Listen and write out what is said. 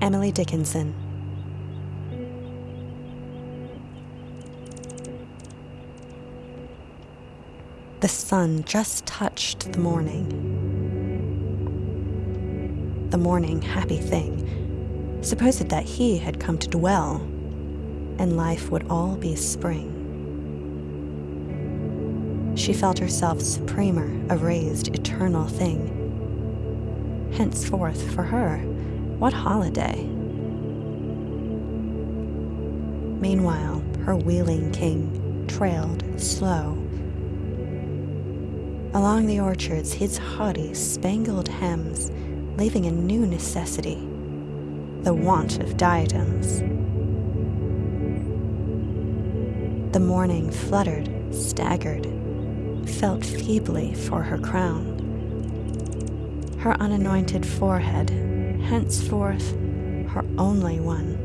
Emily Dickinson. The sun just touched the morning. The morning happy thing supposed that he had come to dwell, and life would all be spring. She felt herself supremer, a raised, eternal thing. Henceforth, for her, what holiday? Meanwhile, her wheeling king trailed slow. Along the orchards, his haughty, spangled hems, leaving a new necessity the want of diadems. The morning fluttered, staggered, felt feebly for her crown. Her unanointed forehead, henceforth her only one.